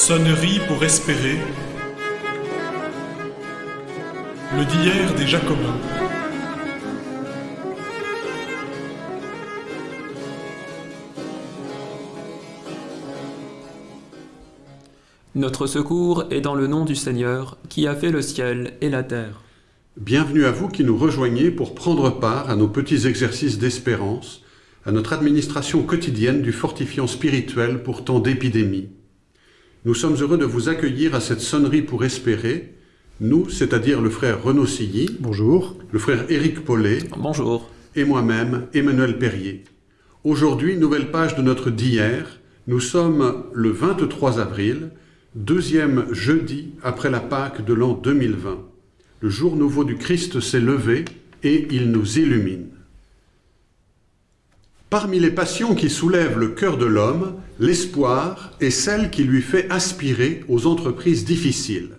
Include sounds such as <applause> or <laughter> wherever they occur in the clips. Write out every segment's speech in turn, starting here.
Sonnerie pour espérer. Le d'hier des Jacobins. Notre secours est dans le nom du Seigneur, qui a fait le ciel et la terre. Bienvenue à vous qui nous rejoignez pour prendre part à nos petits exercices d'espérance, à notre administration quotidienne du fortifiant spirituel pour tant d'épidémies. Nous sommes heureux de vous accueillir à cette sonnerie pour espérer, nous, c'est-à-dire le frère Renaud Silly, Bonjour. le frère Éric Paulet Bonjour. et moi-même, Emmanuel Perrier. Aujourd'hui, nouvelle page de notre d'hier. Nous sommes le 23 avril, deuxième jeudi après la Pâque de l'an 2020. Le jour nouveau du Christ s'est levé et il nous illumine. Parmi les passions qui soulèvent le cœur de l'homme, l'espoir est celle qui lui fait aspirer aux entreprises difficiles.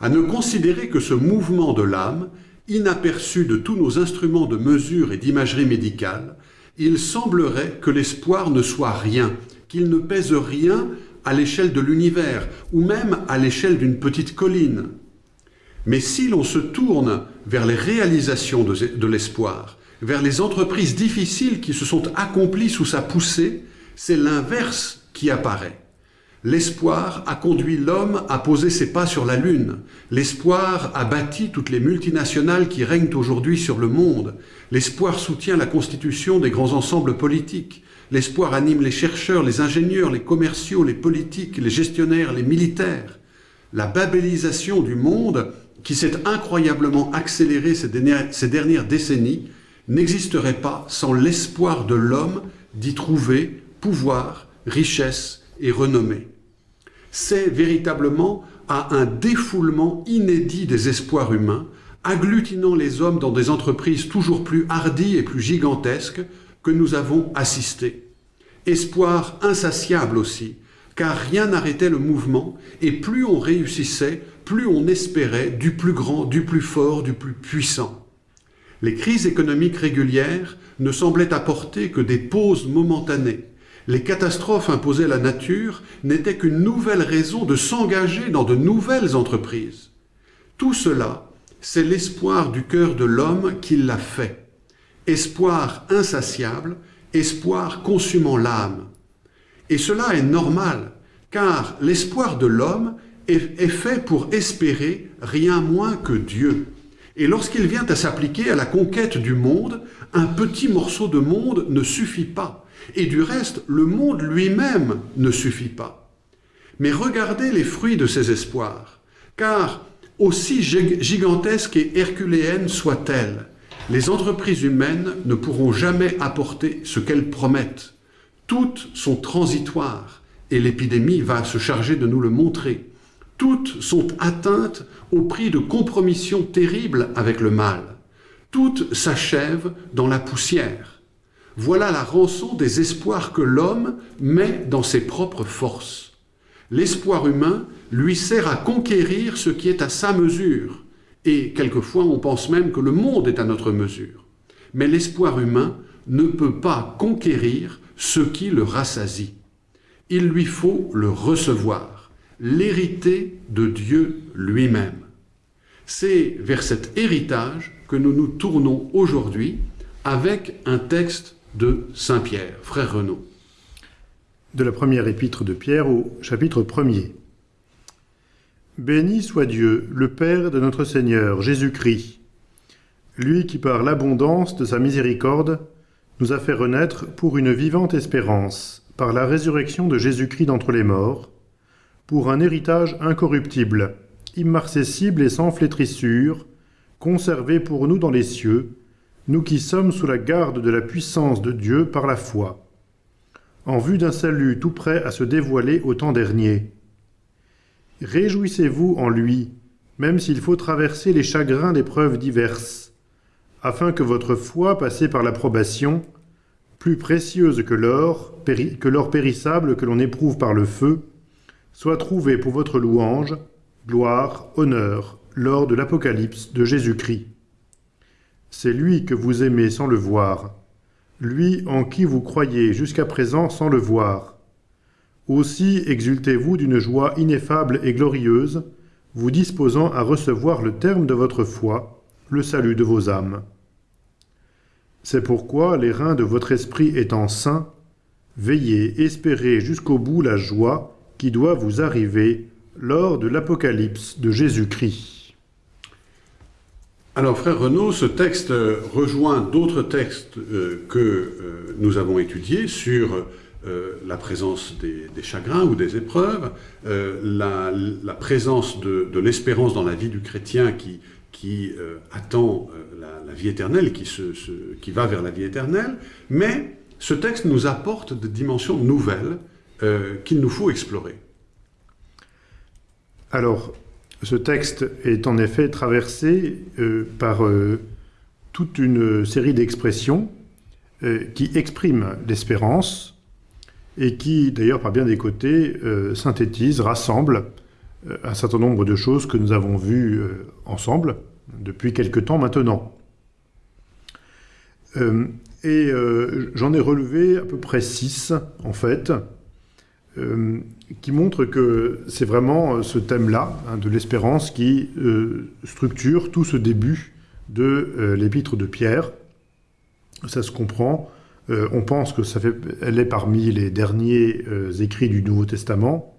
À ne considérer que ce mouvement de l'âme, inaperçu de tous nos instruments de mesure et d'imagerie médicale, il semblerait que l'espoir ne soit rien, qu'il ne pèse rien à l'échelle de l'univers, ou même à l'échelle d'une petite colline. Mais si l'on se tourne vers les réalisations de, de l'espoir, vers les entreprises difficiles qui se sont accomplies sous sa poussée, c'est l'inverse qui apparaît. L'espoir a conduit l'homme à poser ses pas sur la Lune. L'espoir a bâti toutes les multinationales qui règnent aujourd'hui sur le monde. L'espoir soutient la constitution des grands ensembles politiques. L'espoir anime les chercheurs, les ingénieurs, les commerciaux, les politiques, les gestionnaires, les militaires. La babélisation du monde, qui s'est incroyablement accélérée ces dernières, décennies, n'existerait pas sans l'espoir de l'homme d'y trouver pouvoir, richesse et renommée. C'est véritablement à un défoulement inédit des espoirs humains, agglutinant les hommes dans des entreprises toujours plus hardies et plus gigantesques, que nous avons assisté. Espoir insatiable aussi, car rien n'arrêtait le mouvement, et plus on réussissait, plus on espérait du plus grand, du plus fort, du plus puissant. Les crises économiques régulières ne semblaient apporter que des pauses momentanées. Les catastrophes imposées à la nature n'étaient qu'une nouvelle raison de s'engager dans de nouvelles entreprises. Tout cela, c'est l'espoir du cœur de l'homme qui l'a fait. Espoir insatiable, espoir consumant l'âme. Et cela est normal, car l'espoir de l'homme est, fait pour espérer rien moins que Dieu. Et lorsqu'il vient à s'appliquer à la conquête du monde, un petit morceau de monde ne suffit pas. Et du reste, le monde lui-même ne suffit pas. Mais regardez les fruits de ces espoirs, car aussi gigantesques et herculéennes soient-elles, les entreprises humaines ne pourront jamais apporter ce qu'elles promettent. Toutes sont transitoires, et l'épidémie va se charger de nous le montrer. Toutes sont atteintes au prix de compromissions terribles avec le mal. Toutes s'achèvent dans la poussière. Voilà la rançon des espoirs que l'homme met dans ses propres forces. L'espoir humain lui sert à conquérir ce qui est à sa mesure, et quelquefois on pense même que le monde est à notre mesure. Mais l'espoir humain ne peut pas conquérir ce qui le rassasie. Il lui faut le recevoir, l'hériter de Dieu lui-même. C'est vers cet héritage que nous nous tournons aujourd'hui avec un texte de Saint Pierre, frère Renaud. De la première épître de Pierre au chapitre 1er. Béni soit Dieu, le Père de notre Seigneur Jésus-Christ, lui qui par l'abondance de sa miséricorde nous a fait renaître pour une vivante espérance, par la résurrection de Jésus-Christ d'entre les morts, pour un héritage incorruptible, immarcessible et sans flétrissure, conservé pour nous dans les cieux, nous qui sommes sous la garde de la puissance de Dieu par la foi, en vue d'un salut tout prêt à se dévoiler au temps dernier. Réjouissez-vous en lui, même s'il faut traverser les chagrins d'épreuves diverses, afin que votre foi, passée par l'approbation, plus précieuse que l'or, périssable que l'on éprouve par le feu, soit trouvée pour votre louange, gloire, honneur, lors de l'Apocalypse de Jésus-Christ. C'est lui que vous aimez sans le voir, lui en qui vous croyez jusqu'à présent sans le voir. Aussi exultez-vous d'une joie ineffable et glorieuse, vous disposant à recevoir le terme de votre foi, le salut de vos âmes. C'est pourquoi, les reins de votre esprit étant sains, veillez, espérez jusqu'au bout la joie qui doit vous arriver lors de l'Apocalypse de Jésus-Christ. Alors, frère Renaud, ce texte rejoint d'autres textes euh, que euh, nous avons étudiés sur euh, la présence des, chagrins ou des épreuves, la, présence de, l'espérance dans la vie du chrétien qui, attend la, vie éternelle, qui va vers la vie éternelle, mais ce texte nous apporte des dimensions nouvelles qu'il nous faut explorer. Alors, ce texte est en effet traversé euh, par euh, toute une série d'expressions euh, qui expriment l'espérance et qui, d'ailleurs, par bien des côtés, synthétisent, rassemblent un certain nombre de choses que nous avons vues ensemble depuis quelque temps maintenant. et j'en ai relevé à peu près six, en fait, euh, qui montre que c'est vraiment euh, ce thème-là, hein, de l'espérance, qui euh, structure tout ce début de l'épître de Pierre. Ça se comprend. On pense que ça fait, elle est parmi les derniers écrits du Nouveau Testament.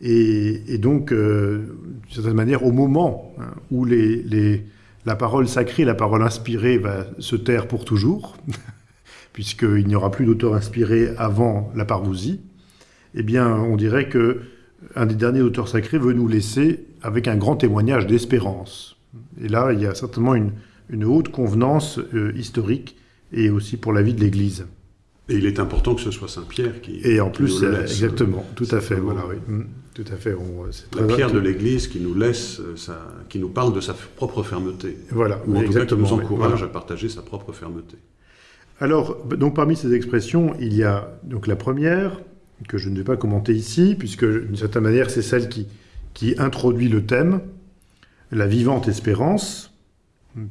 Et, donc, d'une certaine manière, au moment hein, où la parole sacrée, la parole inspirée va se taire pour toujours, <laughs> puisqu'il n'y aura plus d'auteur inspiré avant la parousie, eh bien, on dirait que un des derniers auteurs sacrés veut nous laisser avec un grand témoignage d'espérance. Et là, il y a certainement une, une haute convenance euh, historique et aussi pour la vie de l'Église. Et il est important que ce soit Saint Pierre qui. Et en plus, qui exactement, tout à fait, voilà, oui. Mmh, tout à fait. On, la pierre de l'Église qui nous laisse, sa, qui nous parle de sa propre fermeté. Voilà, ou en exactement, tout cas qui nous encourage voilà. à partager sa propre fermeté. Alors, donc parmi ces expressions, il y a donc la première, que je ne vais pas commenter ici, puisque d'une certaine manière, c'est celle qui, introduit le thème, la vivante espérance.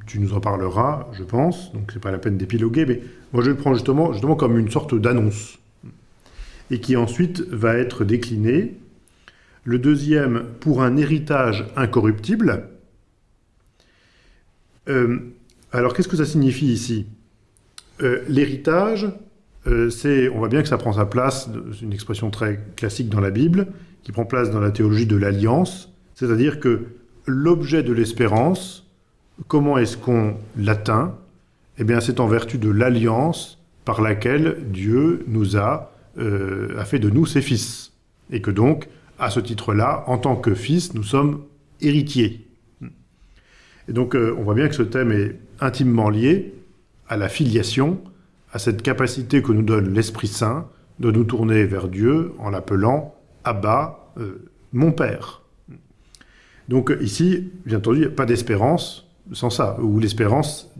Tu nous en parleras, je pense, donc c'est pas la peine d'épiloguer, mais moi je le prends justement, justement comme une sorte d'annonce, et qui ensuite va être déclinée. Le deuxième, pour un héritage incorruptible. Euh, alors qu'est-ce que ça signifie ici? Euh, L'héritage, on voit bien que ça prend sa place, c'est une expression très classique dans la Bible, qui prend place dans la théologie de l'alliance, c'est-à-dire que l'objet de l'espérance, comment est-ce qu'on l'atteint? Eh bien, c'est en vertu de l'alliance par laquelle Dieu nous a, euh, a fait de nous ses fils. Et que donc, à ce titre-là, en tant que fils, nous sommes héritiers. Et donc, euh, on voit bien que ce thème est intimement lié à la filiation, à cette capacité que nous donne l'Esprit Saint de nous tourner vers Dieu en l'appelant Abba, euh, mon Père. Donc ici, bien entendu, il n'y a pas d'espérance sans ça, où l'espérance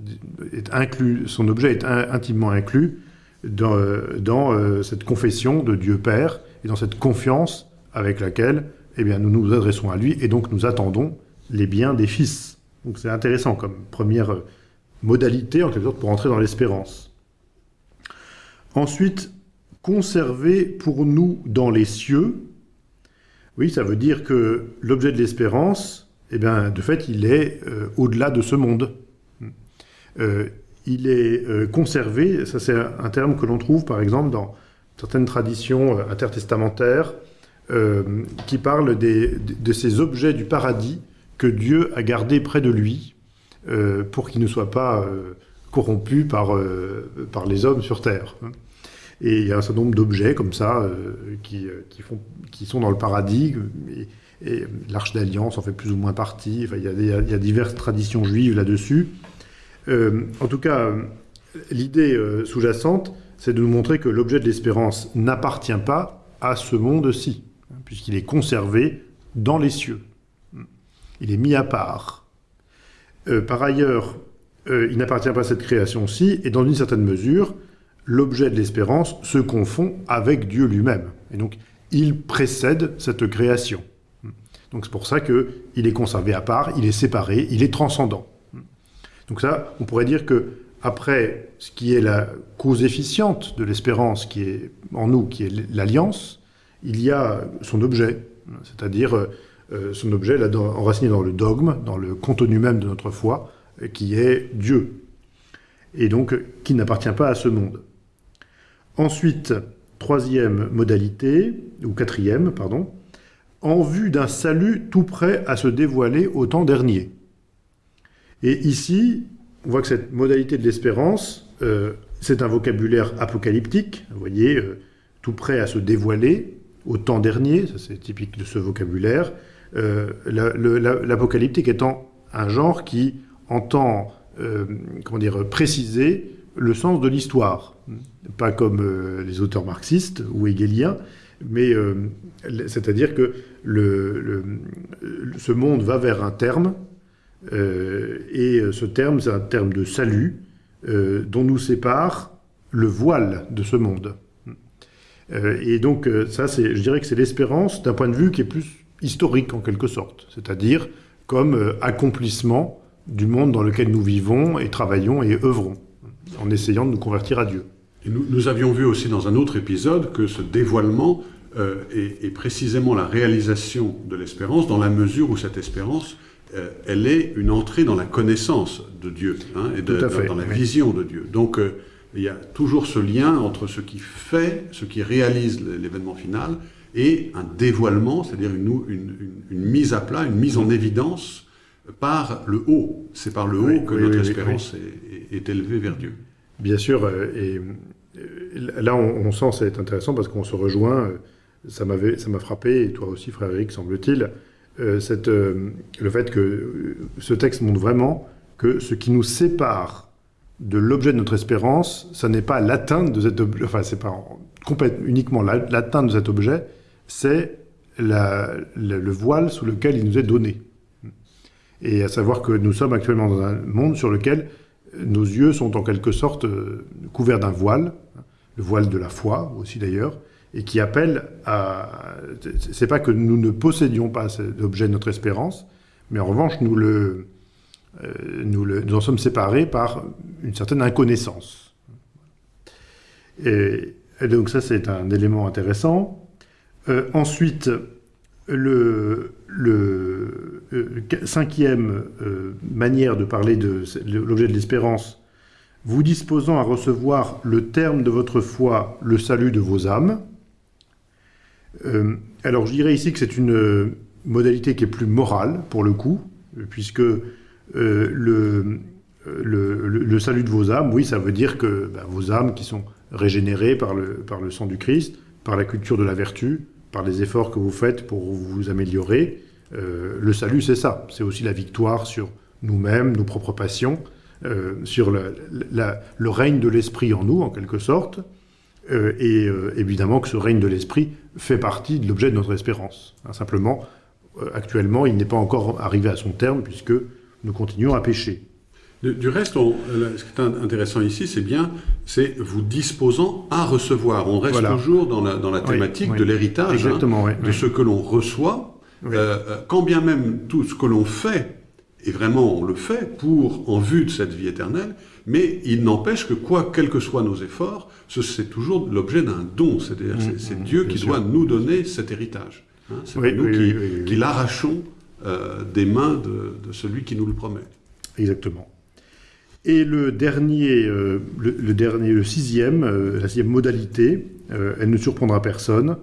est inclus, son objet est in intimement inclus dans, dans euh, cette confession de Dieu Père et dans cette confiance avec laquelle eh bien, nous nous adressons à lui et donc nous attendons les biens des fils. Donc c'est intéressant comme première modalité, en quelque sorte, pour entrer dans l'espérance. Ensuite, conserver pour nous dans les cieux. Oui, ça veut dire que l'objet de l'espérance, eh bien, de fait, il est euh, au-delà de ce monde. Euh, il est euh, conservé, ça c'est un terme que l'on trouve par exemple dans certaines traditions intertestamentaires qui parlent de ces objets du paradis que Dieu a gardés près de lui pour qu'ils ne soient pas corrompus par, par les hommes sur terre. Et il y a un certain nombre d'objets comme ça qui, qui, font, qui sont dans le paradis. Et, l'Arche d'Alliance en fait plus ou moins partie. Il, y a, il y a diverses traditions juives là-dessus. Euh, en tout cas, l'idée euh, sous-jacente, c'est de nous montrer que l'objet de l'espérance n'appartient pas à ce monde-ci, hein, puisqu'il est conservé dans les cieux. Il est mis à part. Euh, par ailleurs, il n'appartient pas à cette création-ci, et dans une certaine mesure, l'objet de l'espérance se confond avec Dieu lui-même. Et donc, il précède cette création. Donc c'est pour ça qu'il est conservé à part, il est séparé, il est transcendant. Donc ça, on pourrait dire que après ce qui est la cause efficiente de l'espérance qui est en nous, qui est l'alliance, il y a son objet, c'est-à-dire son objet là, enraciné dans le dogme, dans le contenu même de notre foi, qui est Dieu, et donc qui n'appartient pas à ce monde. Ensuite, troisième modalité, ou quatrième, pardon, en vue d'un salut tout prêt à se dévoiler au temps dernier. Et ici, on voit que cette modalité de l'espérance, euh, c'est un vocabulaire apocalyptique, vous voyez, euh, tout prêt à se dévoiler au temps dernier, c'est typique de ce vocabulaire, euh, l'apocalyptique étant un genre qui entend comment dire, préciser le sens de l'histoire, pas comme les auteurs marxistes ou hegeliens, mais c'est-à-dire que le, ce monde va vers un terme, euh, et euh, ce terme, c'est un terme de salut euh, dont nous sépare le voile de ce monde. et donc, ça, je dirais que c'est l'espérance d'un point de vue qui est plus historique en quelque sorte, c'est-à-dire comme accomplissement du monde dans lequel nous vivons et travaillons et œuvrons, en essayant de nous convertir à Dieu. Et nous, nous, avions vu aussi dans un autre épisode que ce dévoilement est, est, précisément la réalisation de l'espérance dans la mesure où cette espérance euh, elle est une entrée dans la connaissance de Dieu hein, et dans, la vision de Dieu. Donc euh, il y a toujours ce lien entre ce qui fait, ce qui réalise l'événement final et un dévoilement, c'est-à-dire une, mise à plat, une mise en évidence par le haut. C'est par le haut que notre espérance est, élevée vers Dieu. Bien sûr, euh, et là on, sent c'est intéressant parce qu'on se rejoint, ça m'a frappé, et toi aussi Frédéric semble-t-il, euh, euh, le fait que euh, ce texte montre vraiment que ce qui nous sépare de l'objet de notre espérance, ce n'est pas l'atteinte de cet objet, enfin, c'est pas uniquement l'atteinte de cet objet, c'est le voile sous lequel il nous est donné. Et à savoir que nous sommes actuellement dans un monde sur lequel nos yeux sont en quelque sorte couverts d'un voile, le voile de la foi aussi d'ailleurs, et qui appelle à... C'est pas que nous ne possédions pas l'objet de notre espérance, mais en revanche, nous, le, euh, nous, le, nous en sommes séparés par une certaine inconnaissance. Et, donc ça, c'est un élément intéressant. Euh, ensuite, le, le euh, cinquième manière de parler de l'objet de l'espérance, vous disposant à recevoir le terme de votre foi, le salut de vos âmes, euh, alors je dirais ici que c'est une euh, modalité qui est plus morale, pour le coup, puisque euh, le, salut de vos âmes, oui, ça veut dire que ben, vos âmes qui sont régénérées par le sang du Christ, par la culture de la vertu, par les efforts que vous faites pour vous améliorer, le salut c'est ça, c'est aussi la victoire sur nous-mêmes, nos propres passions, sur le règne de l'esprit en nous, en quelque sorte, euh, et euh, évidemment que ce règne de l'esprit fait partie de l'objet de notre espérance. Hein, simplement, euh, actuellement, il n'est pas encore arrivé à son terme puisque nous continuons à pécher. Du, reste, ce qui est intéressant ici, c'est bien, c'est vous disposant à recevoir. On reste toujours dans la, dans la thématique de l'héritage, hein, de ce que l'on reçoit, quand bien même tout ce que l'on fait, et vraiment on le fait pour en vue de cette vie éternelle, mais il n'empêche que quoi, quels que soient nos efforts, c'est toujours l'objet d'un don. C'est-à-dire, mmh, c'est mmh, Dieu qui doit nous donner cet héritage. Hein. c'est nous qui, l'arrachons euh, des mains de, celui qui nous le promet. Exactement. Et le dernier, euh, le, dernier, le sixième, euh, la sixième modalité, elle ne surprendra personne.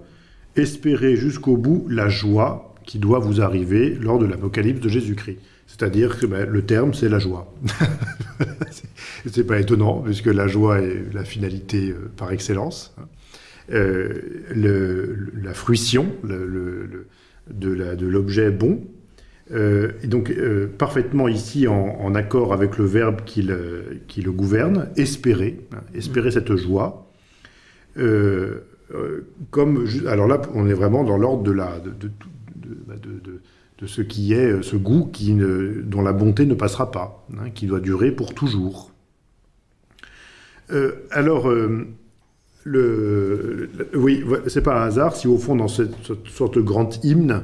Espérez jusqu'au bout la joie qui doit vous arriver lors de l'apocalypse de Jésus-Christ. C'est-à-dire que ben, le terme, c'est la joie. <laughs> c'est pas étonnant, puisque la joie est la finalité euh, par excellence. Hein. Euh, la fruition de l'objet bon. Euh, et donc, parfaitement ici en, accord avec le verbe qui le, gouverne, espérer, hein, espérer cette joie. comme, alors là, on est vraiment dans l'ordre de la, de, de ce qui est euh, ce goût qui dont la bonté ne passera pas, hein, qui doit durer pour toujours. Euh, alors, euh, le, oui, c'est pas un hasard si au fond, dans cette, sorte de grand hymne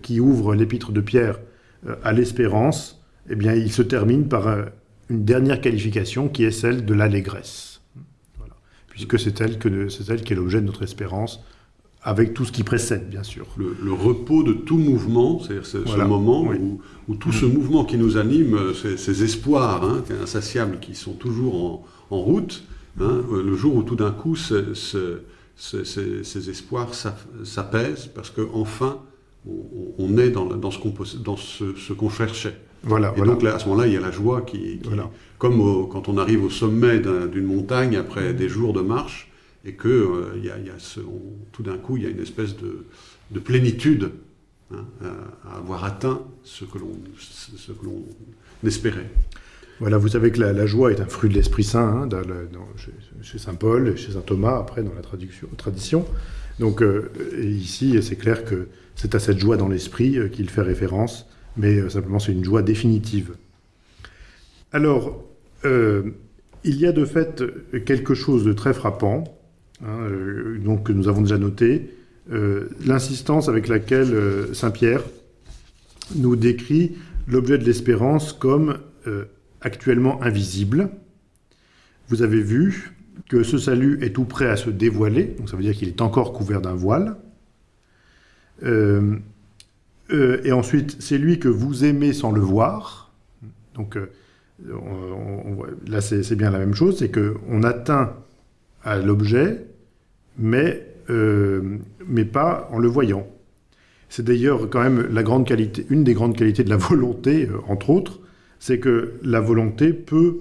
qui ouvre l'épître de Pierre à l'espérance, eh bien, il se termine par une dernière qualification qui est celle de l'allégresse. Puisque c'est elle, que, c'est elle qui est l'objet de notre espérance avec tout ce qui précède, bien sûr. Le, le repos de tout mouvement, c'est-à-dire ce, Voilà, ce moment oui. où, où tout ce mouvement qui nous anime, euh, ces, ces espoirs hein, insatiables qui sont toujours en, en route, hein, euh, le jour où tout d'un coup ce- ce- ce- ces, espoirs s'apaisent parce qu'enfin on, on est dans, ce qu'on cherchait. Voilà, Et voilà. donc là, à ce moment-là, il y a la joie qui, qui- Voilà. comme au- quand on arrive au sommet d'un- d'une montagne après des jours de marche, et que euh, tout d'un coup, il y a une espèce de, de plénitude hein, à, avoir atteint ce que l'on espérait. Voilà, vous savez que la, joie est un fruit de l'Esprit Saint, hein, chez, saint Paul et chez saint Thomas, après, dans la tradition. Donc, euh, ici, c'est clair que c'est à cette joie dans l'esprit euh, qu'il fait référence, mais simplement, c'est une joie définitive. Alors, il y a de fait quelque chose de très frappant, hein, euh, donc, que nous avons déjà noté, euh, l'insistance avec laquelle euh, saint Pierre nous décrit l'objet de l'espérance comme actuellement invisible. Vous avez vu que ce salut est tout prêt à se dévoiler, donc ça veut dire qu'il est encore couvert d'un voile. Et ensuite, c'est lui que vous aimez sans le voir. Donc là, c'est bien la même chose, c'est qu'on atteint à l'objet, mais, euh, mais pas en le voyant. C'est d'ailleurs quand même la grande qualité, une des grandes qualités de la <laughs> volonté, euh, entre autres, c'est que la volonté peut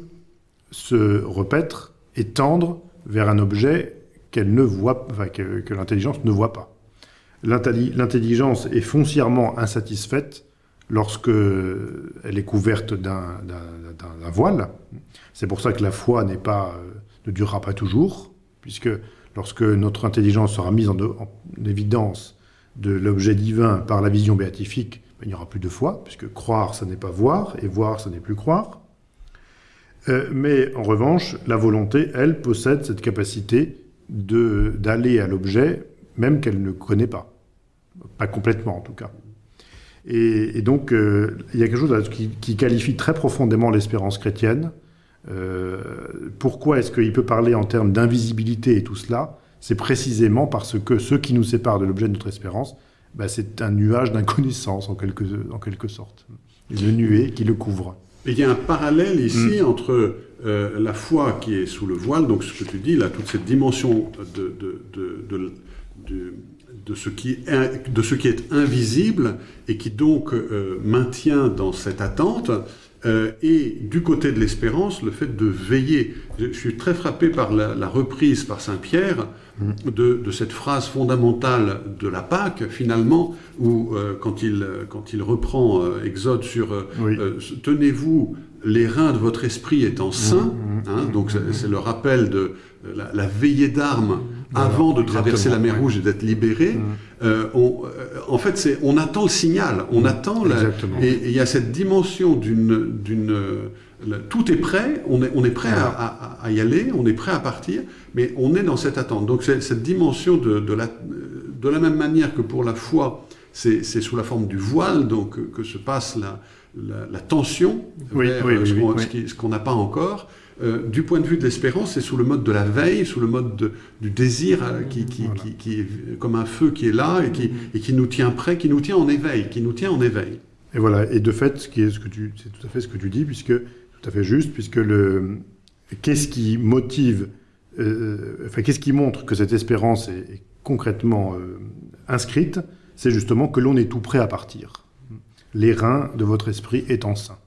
se repaître et tendre vers un objet qu'elle ne voit, que, l'intelligence ne voit pas. L'intelli- L'intelligence est foncièrement insatisfaite lorsque elle est couverte d'un voile. C'est pour ça que la foi pas, euh, ne durera pas toujours, puisque lorsque notre intelligence sera mise en, en évidence de l'objet divin par la vision béatifique, ben, il n'y aura plus de foi, puisque croire, ça n'est pas voir, et voir, ça n'est plus croire. Euh, mais en revanche, la volonté, elle, possède cette capacité d'aller à l'objet, même qu'elle ne connaît pas. Pas complètement, en tout cas. Et, donc, euh, il y a quelque chose qui, qui qualifie très profondément l'espérance chrétienne. Euh, pourquoi est-ce qu'il peut parler en termes d'invisibilité et tout cela? C'est précisément parce que ce qui nous sépare de l'objet de notre espérance, bah, c'est un nuage d'inconnaissance, en quelque, en quelque sorte. Une nuée qui le couvre. Et il y a un parallèle ici entre euh, la foi qui est sous le voile, donc ce que tu dis, là, toute cette dimension de, de, de, de, de- de ce, qui est, in- de ce qui est invisible et qui donc euh, maintient dans cette attente, euh, et du côté de l'espérance, le fait de veiller. Je, suis très frappé par la, la reprise par Saint Pierre de, de cette phrase fondamentale de la Pâque, finalement, où euh, quand, il, quand il reprend euh, Exode sur Oui. tenez-vous les reins de votre esprit étant sains, hein, donc c'est- c'est le rappel de la, la veillée d'armes avant de traverser la mer Rouge et d'être libéré. Euh, on- euh, en fait, on attend le signal, on attend la, Exactement. et il y a cette dimension d'une tout est prêt, on est on est prêt à, à- à y aller, on est prêt à partir, mais on est dans cette attente. Donc c'est cette dimension de, de la de la même manière que pour la foi, c'est sous la forme du voile donc que, que se passe la la, la tension Oui, vers oui, ce oui, qu'on ce qu'on n'a pas encore. Euh, du point de vue de l'espérance, c'est sous le mode de la veille, sous le mode de- du désir euh, qui, qui, Voilà. qui- qui est comme un feu qui est là et qui, et qui nous tient prêt, qui nous tient en éveil, qui nous tient en éveil. Et voilà. Et de fait, ce qui est ce que tu, c'est tout à fait ce que tu dis, puisque tout à fait juste, puisque le qu'est-ce qui motive, euh, enfin qu'est-ce qui montre que cette espérance est, est concrètement euh, inscrite, c'est justement que l'on est tout prêt à partir. Les reins de votre esprit étant sains.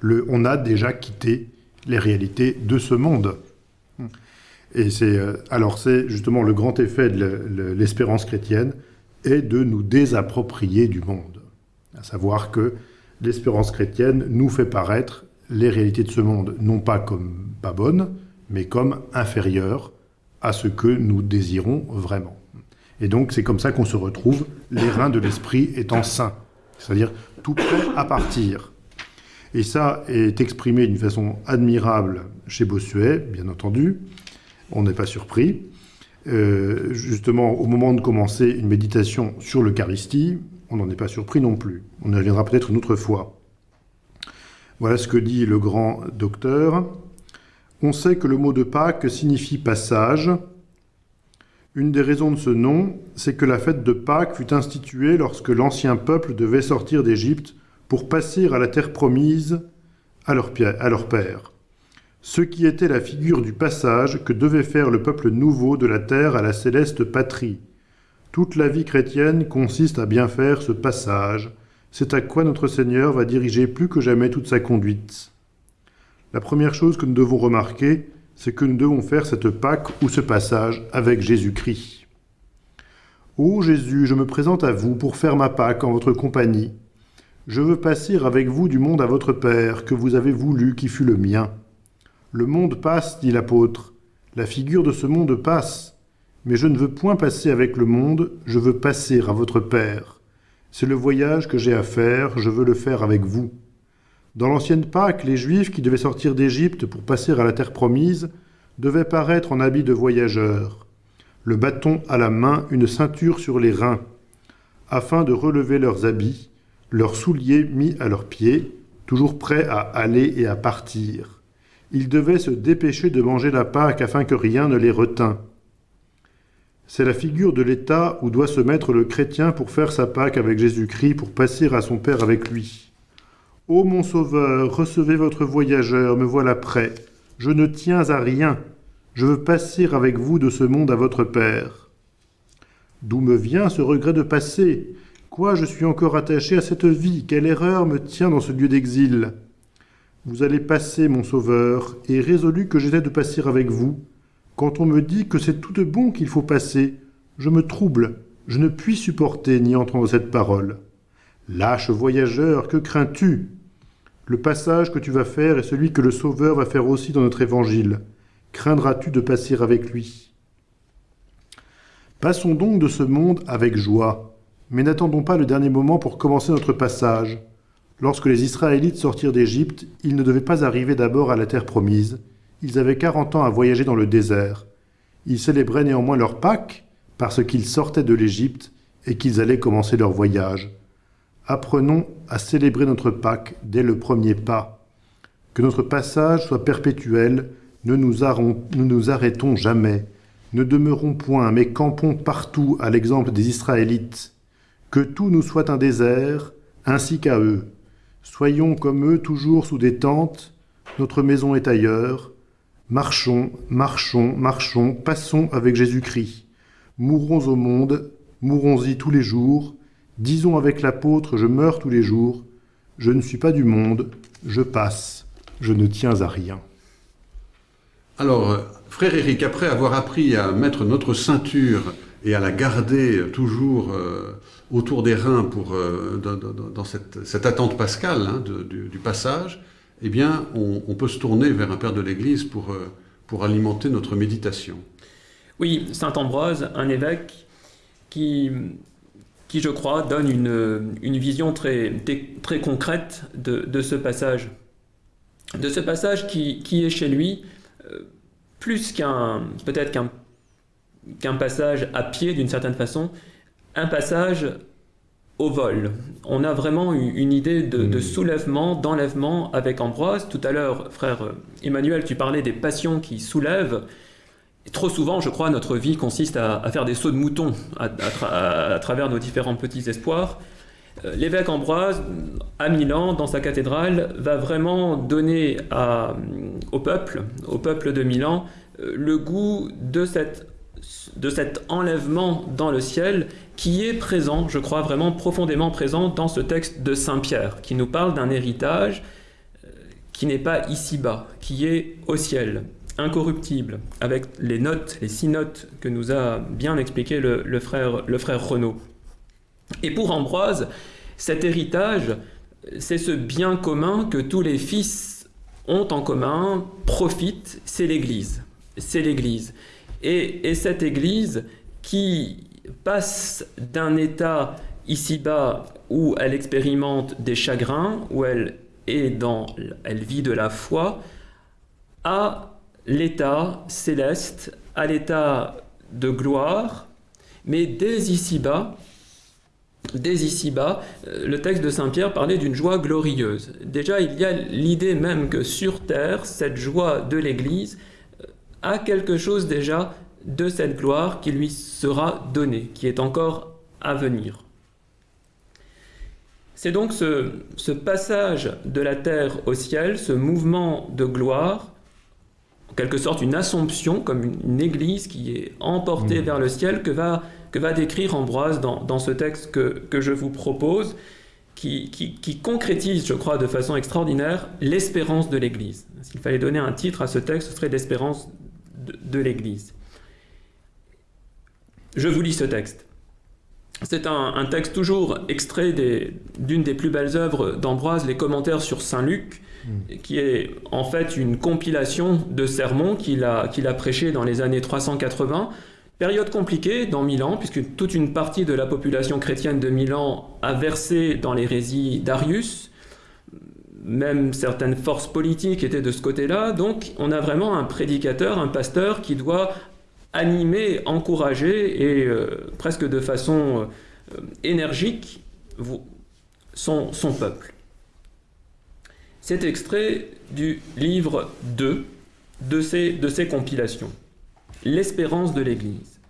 Le, on a déjà quitté les réalités de ce monde. Et c'est euh, alors c'est justement le grand effet de le- le- l'espérance chrétienne est de nous désapproprier du monde. À savoir que l'espérance chrétienne nous fait paraître les réalités de ce monde, non pas comme pas bonnes, mais comme inférieures à ce que nous désirons vraiment. Et donc c'est comme ça qu'on se retrouve, les reins de l'esprit étant sains, c'est-à-dire tout prêt à partir. Et ça est exprimé d'une façon admirable chez Bossuet, bien entendu. On n'est pas surpris. Euh, justement, au moment de commencer une méditation sur l'Eucharistie, on n'en est pas surpris non plus. On y reviendra peut-être une autre fois. Voilà ce que dit le grand docteur. On sait que le mot de Pâques signifie passage, Une des raisons de ce nom, c'est que la fête de Pâques fut instituée lorsque l'ancien peuple devait sortir d'Égypte pour passer à la terre promise à leur, père. Ce qui était la figure du passage que devait faire le peuple nouveau de la terre à la céleste patrie. Toute la vie chrétienne consiste à bien faire ce passage. C'est à quoi notre Seigneur va diriger plus que jamais toute sa conduite. La première chose que nous devons remarquer, c'est que nous devons faire cette Pâque ou ce passage avec Jésus-Christ. Ô Jésus, je me présente à vous pour faire ma Pâque en votre compagnie. Je veux passer avec vous du monde à votre Père, que vous avez voulu qui fût le mien. Le monde passe, dit l'apôtre, la figure de ce monde passe, mais je ne veux point passer avec le monde, je veux passer à votre Père. C'est le voyage que j'ai à faire, je veux le faire avec vous. Dans l'ancienne Pâque, les Juifs qui devaient sortir d'Égypte pour passer à la terre promise devaient paraître en habit de voyageurs, le bâton à la main, une ceinture sur les reins, afin de relever leurs habits, leurs souliers mis à leurs pieds, toujours prêts à aller et à partir. Ils devaient se dépêcher de manger la Pâque afin que rien ne les retint. C'est la figure de l'état où doit se mettre le chrétien pour faire sa Pâque avec Jésus-Christ, pour passer à son Père avec lui. Ô mon Sauveur, recevez votre voyageur, me voilà prêt. Je ne tiens à rien. Je veux passer avec vous de ce monde à votre Père. D'où me vient ce regret de passer? Quoi, je suis encore attaché à cette vie? Quelle erreur me tient dans ce lieu d'exil? Vous allez passer, mon Sauveur, et résolu que j'étais de passer avec vous. Quand on me dit que c'est tout de bon qu'il faut passer, je me trouble, je ne puis supporter ni entendre cette parole. Lâche voyageur, que crains-tu? Le passage que tu vas faire est celui que le Sauveur va faire aussi dans notre évangile. Craindras-tu de passer avec lui? Passons donc de ce monde avec joie, mais n'attendons pas le dernier moment pour commencer notre passage. Lorsque les Israélites sortirent d'Égypte, ils ne devaient pas arriver d'abord à la terre promise. Ils avaient quarante ans à voyager dans le désert. Ils célébraient néanmoins leur Pâques parce qu'ils sortaient de l'Égypte et qu'ils allaient commencer leur voyage. Apprenons à célébrer notre Pâques dès le premier pas. Que notre passage soit perpétuel, ne nous, ne nous arrêtons jamais, ne demeurons point, mais campons partout à l'exemple des Israélites. Que tout nous soit un désert, ainsi qu'à eux. Soyons comme eux toujours sous des tentes, notre maison est ailleurs. Marchons, marchons, marchons, passons avec Jésus-Christ. Mourons au monde, mourons-y tous les jours, Disons avec l'apôtre, je meurs tous les jours, je ne suis pas du monde, je passe, je ne tiens à rien. Alors, euh, frère Éric, après avoir appris à mettre notre ceinture et à la garder toujours euh, autour des reins pour, euh, dans, cette, attente pascale hein, du, passage, eh bien, on, peut se tourner vers un père de l'Église pour, pour alimenter notre méditation. Oui, Saint Ambroise, un évêque qui qui, je crois, donne une, une vision très, très concrète de, de, ce passage. De ce passage qui, qui est chez lui euh, plus qu'un, peut-être qu'un, qu'un passage à pied d'une certaine façon, un passage au vol. On a vraiment une idée de, de, mmh. soulèvement, d'enlèvement avec Ambroise. Tout à l'heure, frère Emmanuel, tu parlais des passions qui soulèvent trop souvent, je crois, notre vie consiste à, faire des sauts de mouton à, travers nos différents petits espoirs. Euh, l'évêque Ambroise, à Milan, dans sa cathédrale, va vraiment donner au peuple, au peuple de Milan, euh, le goût de, cette, de cet enlèvement dans le ciel qui est présent, je crois, vraiment profondément présent dans ce texte de Saint Pierre, qui nous parle d'un héritage euh, qui n'est pas ici-bas, qui est au ciel incorruptible, avec les notes, les six notes que nous a bien expliqué le, frère, le frère Renaud. Et pour Ambroise, cet héritage, c'est ce bien commun que tous les fils ont en commun, profitent, c'est l'Église. C'est l'Église. Et, cette Église qui passe d'un état ici-bas où elle expérimente des chagrins, où elle est dans, elle vit de la foi, à l'état céleste, à l'état de gloire, mais dès ici-bas, dès ici-bas, euh, le texte de Saint Pierre parlait d'une joie glorieuse. Déjà, il y a l'idée même que sur terre, cette joie de l'Église euh, a quelque chose déjà de cette gloire qui lui sera donnée, qui est encore à venir. C'est donc ce, ce, passage de la terre au ciel, ce mouvement de gloire, en quelque sorte une assomption, comme une, une église qui est emportée mmh. vers le ciel, que va, que va décrire Ambroise dans, dans ce texte que, que, je vous propose, qui, qui, qui, concrétise, je crois, de façon extraordinaire, l'espérance de l'église. S'il fallait donner un titre à ce texte, ce serait l'espérance de, de l'église. Je vous lis ce texte. C'est un, un, texte toujours extrait d'une des, des, plus belles œuvres d'Ambroise, les commentaires sur Saint Luc, mmh. qui est en fait une compilation de sermons qu'il a, qu'il a prêchés dans les années 380. Période compliquée dans Milan, puisque toute une partie de la population chrétienne de Milan a versé dans l'hérésie d'Arius. Même certaines forces politiques étaient de ce côté-là. Donc on a vraiment un prédicateur, un pasteur qui doit animer, encourager et euh, presque de façon euh, énergique son, peuple. C'est extrait du livre 2 de ces, de ces compilations. L'espérance de l'Église.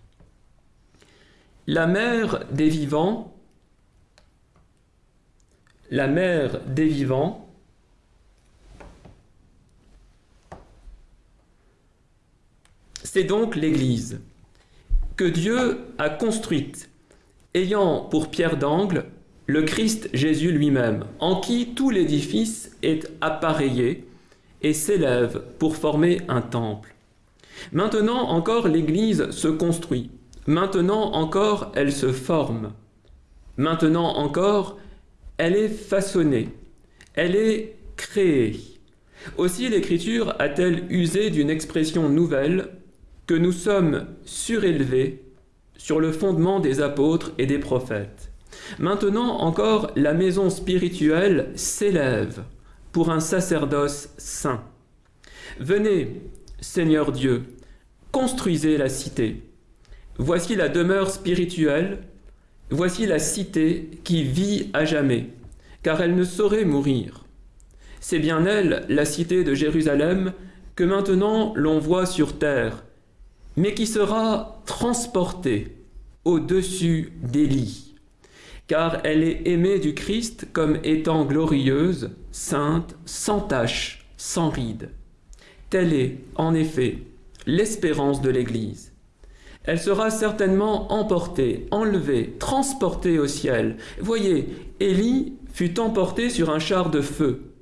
La mère des vivants, la mère des vivants, C'est donc l'Église que Dieu a construite, ayant pour pierre d'angle le Christ Jésus lui-même, en qui tout l'édifice est appareillé et s'élève pour former un temple. Maintenant encore l'Église se construit, maintenant encore elle se forme, maintenant encore elle est façonnée, elle est créée. Aussi l'Écriture a-t-elle usé d'une expression nouvelle que nous sommes surélevés sur le fondement des apôtres et des prophètes. Maintenant encore, la maison spirituelle s'élève pour un sacerdoce saint. Venez, Seigneur Dieu, construisez la cité. Voici la demeure spirituelle, voici la cité qui vit à jamais, car elle ne saurait mourir. C'est bien elle, la cité de Jérusalem, que maintenant l'on voit sur terre, mais qui sera transportée au-dessus des lits, car elle est aimée du Christ comme étant glorieuse, sainte, sans tache, sans ride. Telle est, en effet, l'espérance de l'Église. Elle sera certainement emportée, enlevée, transportée au ciel. Voyez, Élie fut emportée sur un char de feu.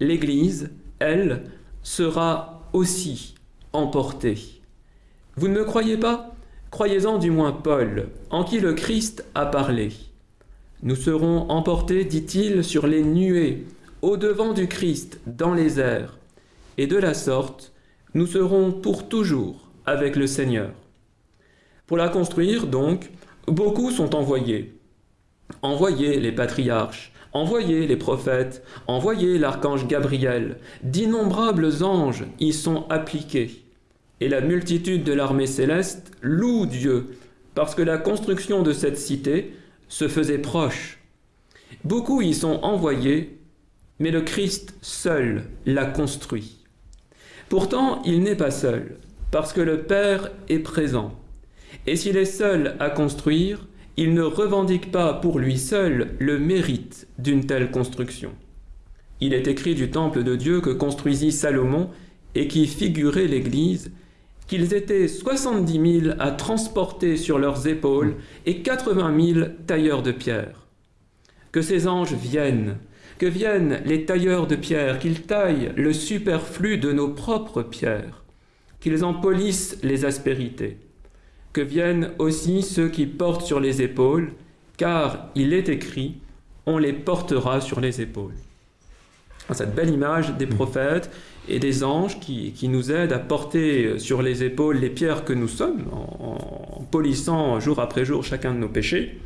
L'Église, elle, sera aussi emportée. Vous ne me croyez pas? Croyez-en du moins Paul, en qui le Christ a parlé. Nous serons emportés, dit-il, sur les nuées, au-devant du Christ, dans les airs, et de la sorte, nous serons pour toujours avec le Seigneur. Pour la construire, donc, beaucoup sont envoyés. Envoyez les patriarches, envoyez les prophètes, envoyez l'archange Gabriel, d'innombrables anges y sont appliqués et la multitude de l'armée céleste loue Dieu parce que la construction de cette cité se faisait proche. Beaucoup y sont envoyés, mais le Christ seul l'a construit. Pourtant, il n'est pas seul, parce que le Père est présent. Et s'il est seul à construire, il ne revendique pas pour lui seul le mérite d'une telle construction. Il est écrit du temple de Dieu que construisit Salomon et qui figurait l'Église, qu'ils étaient 70 000 à transporter sur leurs épaules et 80 000 tailleurs de pierre. Que ces anges viennent, que viennent les tailleurs de pierre, qu'ils taillent le superflu de nos propres pierres, qu'ils en polissent les aspérités. Que viennent aussi ceux qui portent sur les épaules, car il est écrit, on les portera sur les épaules. Cette belle image des prophètes et des anges qui, qui, nous aident à porter sur les épaules les pierres que nous sommes, en, polissant jour après jour chacun de nos péchés,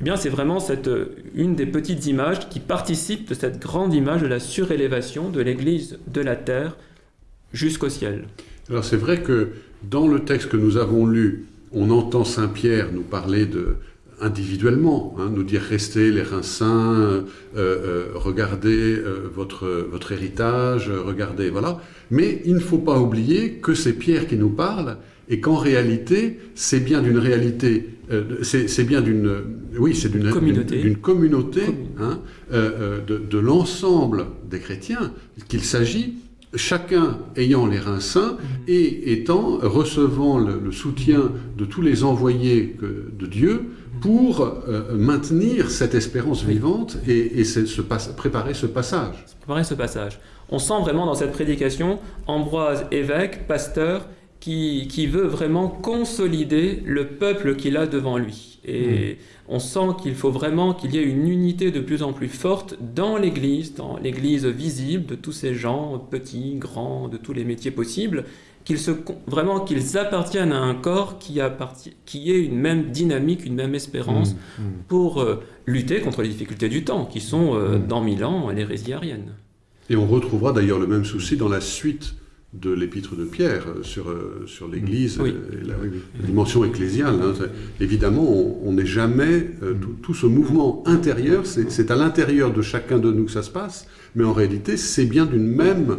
eh bien c'est vraiment cette, une des petites images qui participe de cette grande image de la surélévation de l'Église de la terre jusqu'au ciel. Alors c'est vrai que dans le texte que nous avons lu, on entend Saint Pierre nous parler de individuellement, hein, nous dire restez les reins sains, euh, euh, regardez votre, votre héritage, regardez, voilà. Mais il ne faut pas oublier que c'est Pierre qui nous parle et qu'en réalité, c'est bien d'une réalité, c'est bien d'une, oui, c'est d'une communauté, communauté hein, de, de l'ensemble des chrétiens qu'il s'agit chacun ayant les reins sains mhm. et étant, recevant le, soutien de tous les envoyés de Dieu pour euh, maintenir cette espérance vivante et, se préparer ce passage. Préparer ce passage. On sent vraiment dans cette prédication Ambroise, évêque, pasteur, qui, qui veut vraiment consolider le peuple qu'il a devant lui. Et mhm on sent qu'il faut vraiment qu'il y ait une unité de plus en plus forte dans l'Église, dans l'Église visible de tous ces gens, petits, grands, de tous les métiers possibles, qu'ils se, vraiment qu'ils appartiennent à un corps qui, qui ait une même dynamique, une même espérance mmh, mmh. pour euh, lutter contre les difficultés du temps, qui sont euh, mmh. dans Milan l'hérésie arienne. Et on retrouvera d'ailleurs le même souci dans la suite de l'épître de Pierre euh, sur, sur l'Église et la, dimension ecclésiale. Hein. Évidemment, on n'est jamais... Euh, tout, ce mouvement intérieur, c'est à l'intérieur de chacun de nous que ça se passe, mais en réalité, c'est bien d'une même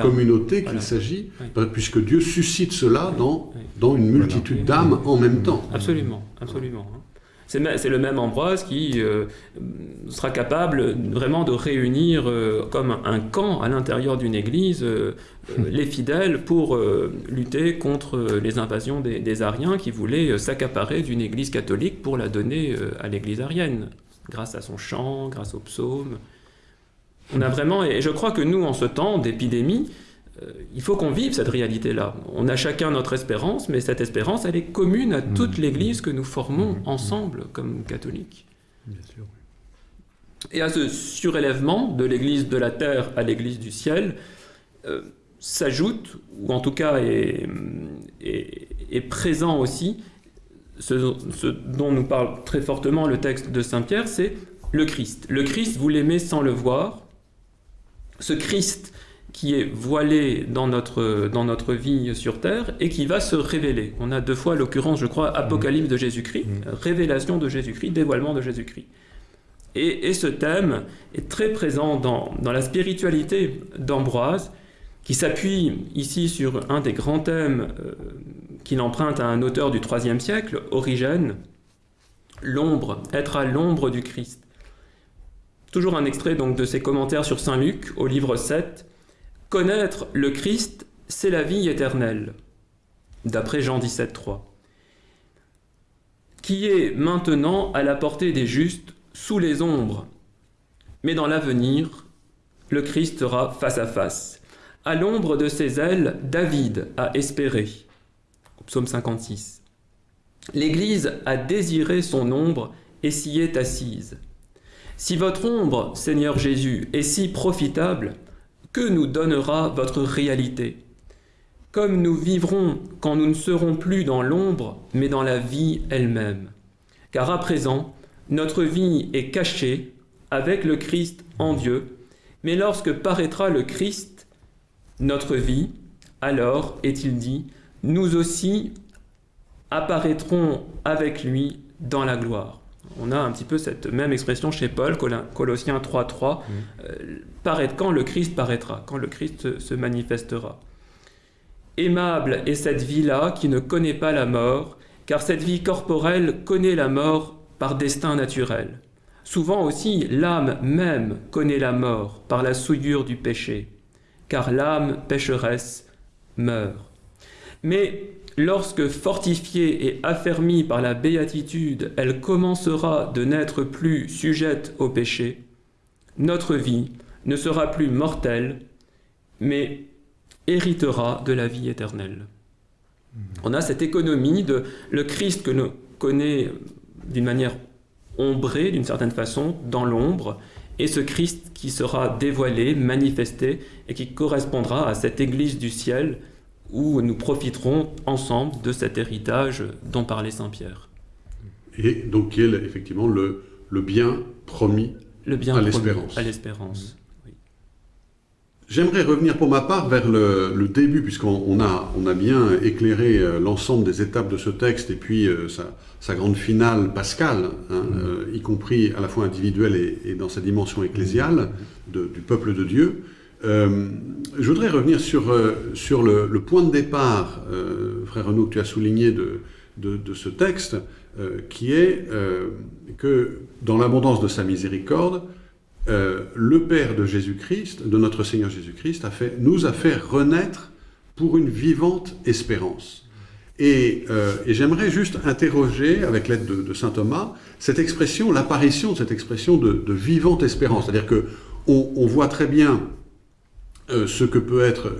communauté qu'il s'agit, puisque Dieu suscite cela dans, dans une multitude d'âmes en même temps. Absolument, absolument. Hein. C'est le même Ambroise qui euh, sera capable vraiment de réunir euh, comme un camp à l'intérieur d'une église euh, les fidèles pour lutter contre les invasions des, Ariens qui voulaient s'accaparer d'une église catholique pour la donner à l'église arienne, grâce à son chant, grâce aux psaumes. On a vraiment, et je crois que nous, en ce temps d'épidémie, euh, il faut qu'on vive cette réalité-là. On a chacun notre espérance, mais cette espérance, elle est commune à toute mmh. l'Église que nous formons mmh. ensemble comme catholiques. Bien sûr. Et à ce surélèvement de l'Église de la terre à l'Église du ciel, euh, s'ajoute, ou en tout cas est, présent aussi, ce, ce, dont nous parle très fortement le texte de Saint Pierre, c'est le Christ. Le Christ, vous l'aimez sans le voir. Ce Christ qui est voilé dans notre, dans notre vie sur Terre et qui va se révéler. On a deux fois l'occurrence, je crois, Apocalypse de Jésus-Christ, mmh. révélation de Jésus-Christ, dévoilement de Jésus-Christ. Et, et, ce thème est très présent dans, dans la spiritualité d'Ambroise, qui s'appuie ici sur un des grands thèmes euh, qu'il emprunte à un auteur du IIIe siècle, Origène, l'ombre, être à l'ombre du Christ. Toujours un extrait donc de ses commentaires sur Saint Luc au livre 7, Connaître le Christ, c'est la vie éternelle, d'après Jean 17, 3, qui est maintenant à la portée des justes sous les ombres. Mais dans l'avenir, le Christ sera face à face. À l'ombre de ses ailes, David a espéré. Psaume 56. L'Église a désiré son ombre et s'y est assise. Si votre ombre, Seigneur Jésus, est si profitable, que nous donnera votre réalité? Comme nous vivrons quand nous ne serons plus dans l'ombre, mais dans la vie elle-même. Car à présent, notre vie est cachée avec le Christ en Dieu, mais lorsque paraîtra le Christ, notre vie, alors, est-il dit, nous aussi apparaîtrons avec lui dans la gloire on a un petit peu cette même expression chez Paul, Colossiens 3.3, mmh. euh, quand le Christ paraîtra, quand le Christ se manifestera. Aimable est cette vie-là qui ne connaît pas la mort, car cette vie corporelle connaît la mort par destin naturel. Souvent aussi, l'âme même connaît la mort par la souillure du péché, car l'âme pécheresse meurt. Mais Lorsque fortifiée et affermie par la béatitude, elle commencera de n'être plus sujette au péché, notre vie ne sera plus mortelle, mais héritera de la vie éternelle. On a cette économie de le Christ que nous connaît d'une manière ombrée, d'une certaine façon, dans l'ombre, et ce Christ qui sera dévoilé, manifesté, et qui correspondra à cette Église du ciel où nous profiterons ensemble de cet héritage dont parlait Saint Pierre. Et donc qui est effectivement le, le bien promis le bien à l'espérance. L'espérance. J'aimerais revenir pour ma part vers le, début, puisqu'on a, on a bien éclairé euh, l'ensemble des étapes de ce texte et puis euh, sa, grande finale pascale, hein, mm. euh, y compris à la fois individuelle et, dans sa dimension ecclésiale du peuple de Dieu. Je voudrais revenir sur, sur le, point de départ, frère Renaud, que tu as souligné de, de, ce texte, qui est que dans l'abondance de sa miséricorde, euh, le Père de Jésus-Christ, de notre Seigneur Jésus-Christ, nous a fait renaître pour une vivante espérance. Et, euh, j'aimerais juste interroger, avec l'aide de, saint Thomas, cette expression, l'apparition de cette expression de, vivante espérance. C'est-à-dire que on, voit très bien euh, ce que peut être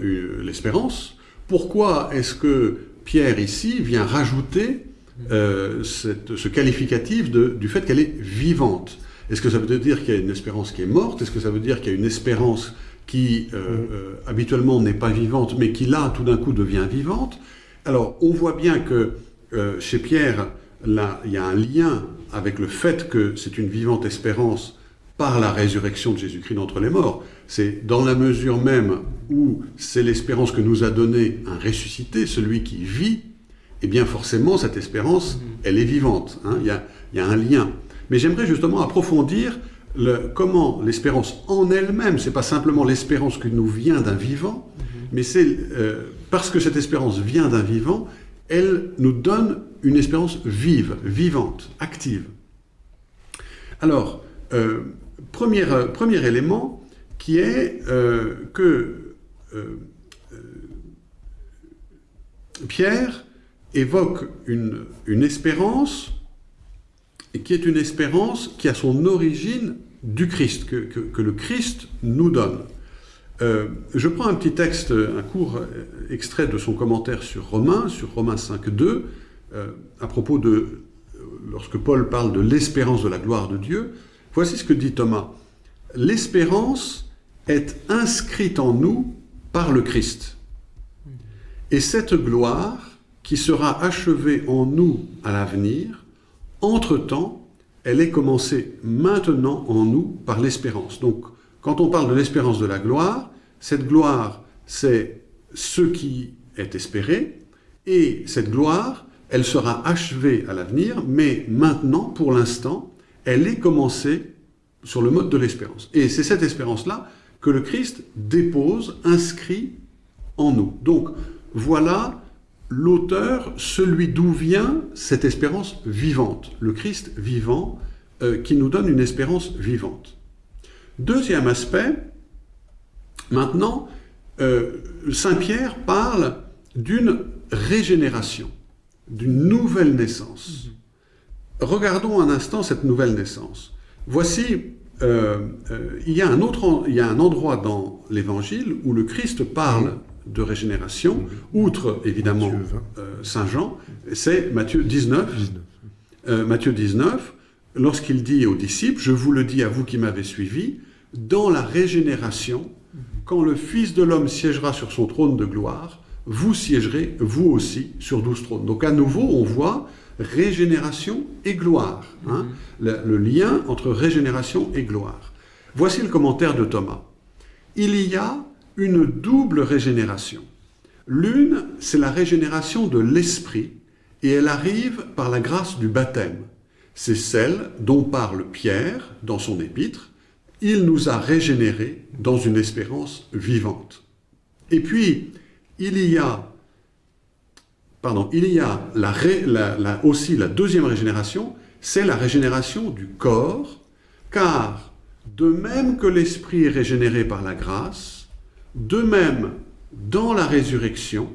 l'espérance. Pourquoi est-ce que Pierre ici vient rajouter ce qualificatif du fait qu'elle est vivante? Est-ce que ça veut dire qu'il y a une espérance qui est morte? Est-ce que ça veut dire qu'il y a une espérance qui euh, euh, habituellement n'est pas vivante, mais qui là, tout d'un coup, devient vivante? Alors, on voit bien que euh, chez Pierre, là, il y a un lien avec le fait que c'est une vivante espérance par la résurrection de Jésus-Christ d'entre les morts. C'est dans la mesure même où c'est l'espérance que nous a donnée un ressuscité, celui qui vit, eh bien forcément, cette espérance, mm. elle est vivante. Hein. il, y a, il y a un lien. Mais j'aimerais justement approfondir le, comment l'espérance en elle-même, c'est pas simplement l'espérance qui nous vient d'un vivant, mhm. mais c'est euh, parce que cette espérance vient d'un vivant, elle nous donne une espérance vive, vivante, active. Alors, euh, premier, premier, élément qui est euh, que Pierre évoque une, espérance qui est une espérance qui a son origine du Christ, que, le Christ nous donne. Euh, je prends un petit texte, un court extrait de son commentaire sur Romains, sur Romains 5.2, euh, à propos de, lorsque Paul parle de l'espérance de la gloire de Dieu. Voici ce que dit Thomas. L'espérance est inscrite en nous par le Christ. Et cette gloire, qui sera achevée en nous à l'avenir, entre-temps, elle est commencée maintenant en nous par l'espérance. Donc, quand on parle de l'espérance de la gloire, cette gloire, c'est ce qui est espéré, et cette gloire, elle sera achevée à l'avenir, mais maintenant, pour l'instant, elle est commencée sur le mode de l'espérance. Et c'est cette espérance-là que le Christ dépose, inscrit en nous. Donc, voilà l'auteur, celui d'où vient cette espérance vivante, le Christ vivant, euh, qui nous donne une espérance vivante. Deuxième aspect, maintenant, euh, Saint Pierre parle d'une régénération, d'une nouvelle naissance. Regardons un instant cette nouvelle naissance. Voici, euh, il, y a un autre, il y a un endroit dans l'Évangile où le Christ parle de régénération, outre évidemment euh, Saint Jean, c'est Matthieu 19. Euh, Matthieu 19, lorsqu'il dit aux disciples, je vous le dis à vous qui m'avez suivi, dans la régénération, quand le Fils de l'homme siégera sur son trône de gloire, vous siégerez vous aussi sur douze trônes. Donc à nouveau, on voit régénération et gloire, hein, le, le lien entre régénération et gloire. Voici le commentaire de Thomas. Il y a une double régénération. L'une, c'est la régénération de l'esprit, et elle arrive par la grâce du baptême. C'est celle dont parle Pierre dans son épître. Il nous a régénérés dans une espérance vivante. Et puis, il y a, pardon, il y a aussi la deuxième régénération, c'est la régénération du corps, car de même que l'esprit est régénéré par la grâce, de même, dans la résurrection,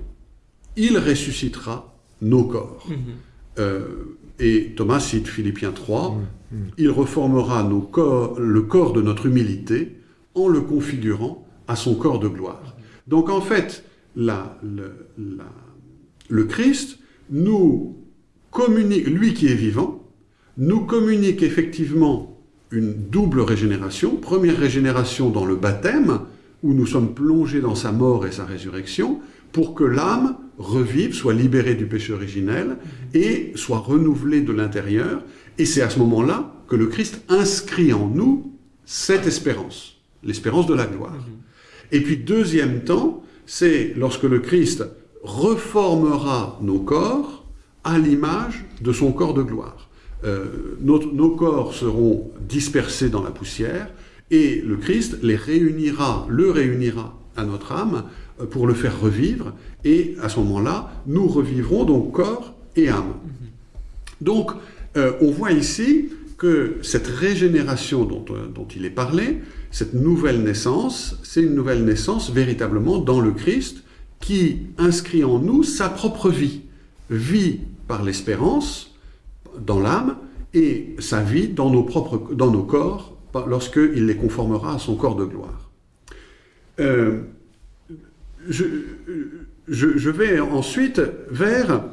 il ressuscitera nos corps. Mhm. Euh, et Thomas cite Philippiens 3, mhm. Mhm. il reformera nos corps, le corps de notre humilité en le configurant à son corps de gloire. Donc en fait, le Christ nous communique, lui qui est vivant, nous communique effectivement une double régénération. Première régénération dans le baptême, où nous sommes plongés dans sa mort et sa résurrection, pour que l'âme revive, soit libérée du péché originel et soit renouvelée de l'intérieur. Et c'est à ce moment-là que le Christ inscrit en nous cette espérance, l'espérance de la gloire. Et puis deuxième temps, c'est lorsque le Christ reformera nos corps à l'image de son corps de gloire. Euh, notre- nos corps seront dispersés dans la poussière et le Christ les réunira, le réunira à notre âme euh, pour le faire revivre et à ce moment-là, nous revivrons donc corps et âme. Donc, euh, on voit ici que cette régénération dont, euh, dont il est parlé, cette nouvelle naissance, c'est une nouvelle naissance véritablement dans le Christ qui inscrit en nous sa propre vie. Vie par l'espérance, dans l'âme, et sa vie dans nos, propres, dans nos corps, lorsqu'il les conformera à son corps de gloire. Euh, je, vais ensuite vers